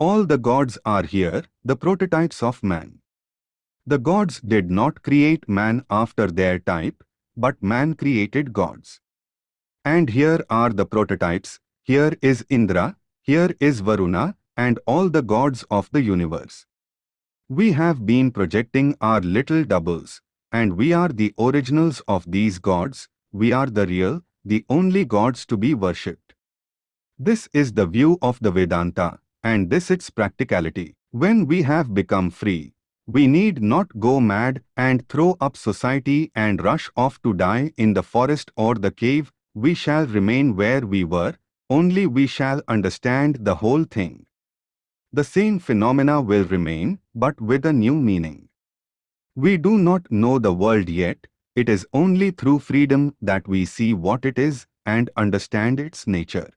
All the gods are here, the prototypes of man. The gods did not create man after their type, but man created gods. And here are the prototypes, here is Indra, here is Varuna, and all the gods of the universe. We have been projecting our little doubles, and we are the originals of these gods, we are the real, the only gods to be worshipped. This is the view of the Vedanta, and this its practicality. When we have become free, we need not go mad and throw up society and rush off to die in the forest or the cave, we shall remain where we were, only we shall understand the whole thing. The same phenomena will remain, but with a new meaning. We do not know the world yet, it is only through freedom that we see what it is and understand its nature.